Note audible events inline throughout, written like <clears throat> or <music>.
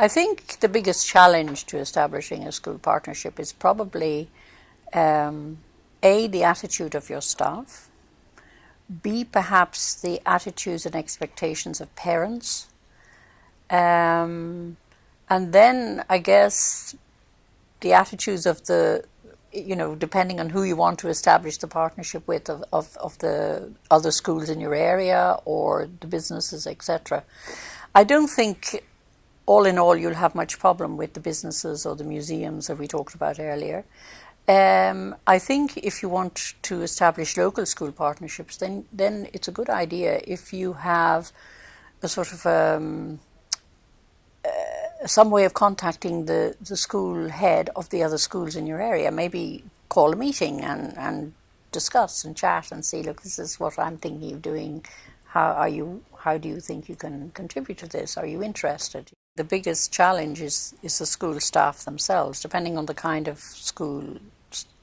I think the biggest challenge to establishing a school partnership is probably um, A, the attitude of your staff, B, perhaps the attitudes and expectations of parents, um, and then I guess the attitudes of the you know, depending on who you want to establish the partnership with of, of, of the other schools in your area or the businesses, etc. I don't think all in all you'll have much problem with the businesses or the museums that we talked about earlier. Um, I think if you want to establish local school partnerships, then then it's a good idea if you have a sort of um, some way of contacting the, the school head of the other schools in your area. Maybe call a meeting and, and discuss and chat and see, look, this is what I'm thinking of doing. How are you? How do you think you can contribute to this? Are you interested? The biggest challenge is, is the school staff themselves, depending on the kind of school,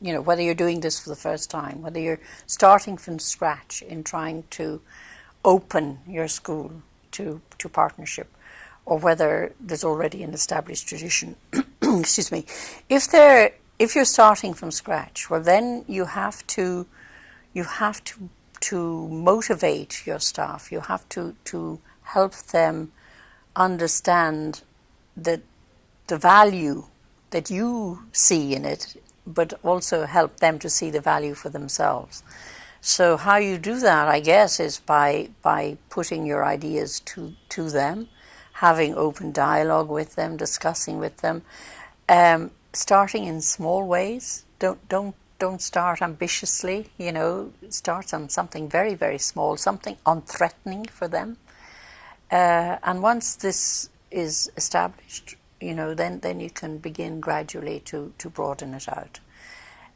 you know, whether you're doing this for the first time, whether you're starting from scratch in trying to open your school to, to partnership or whether there's already an established tradition. <clears throat> Excuse me. If there, if you're starting from scratch, well, then you have to, you have to to motivate your staff. You have to to help them understand that the value that you see in it, but also help them to see the value for themselves. So how you do that, I guess, is by by putting your ideas to to them having open dialogue with them, discussing with them, um, starting in small ways. Don't don't don't start ambitiously. You know, start on something very very small, something unthreatening for them. Uh, and once this is established, you know, then then you can begin gradually to to broaden it out.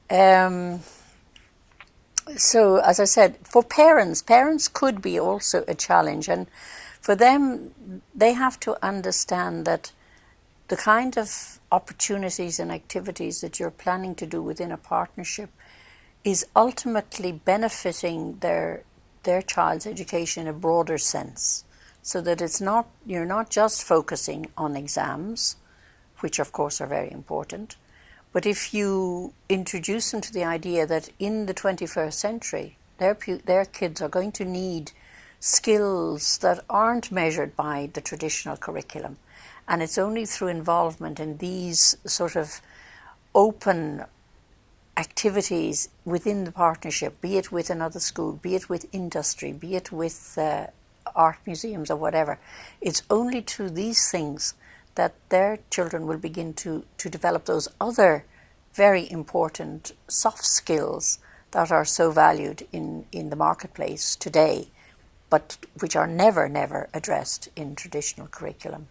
Um, so, as I said, for parents, parents could be also a challenge, and for them, they have to understand that the kind of opportunities and activities that you're planning to do within a partnership is ultimately benefiting their their child's education in a broader sense so that it's not you're not just focusing on exams which of course are very important but if you introduce them to the idea that in the 21st century their their kids are going to need skills that aren't measured by the traditional curriculum. And it's only through involvement in these sort of open activities within the partnership, be it with another school, be it with industry, be it with uh, art museums or whatever, it's only through these things that their children will begin to, to develop those other very important soft skills that are so valued in, in the marketplace today but which are never, never addressed in traditional curriculum.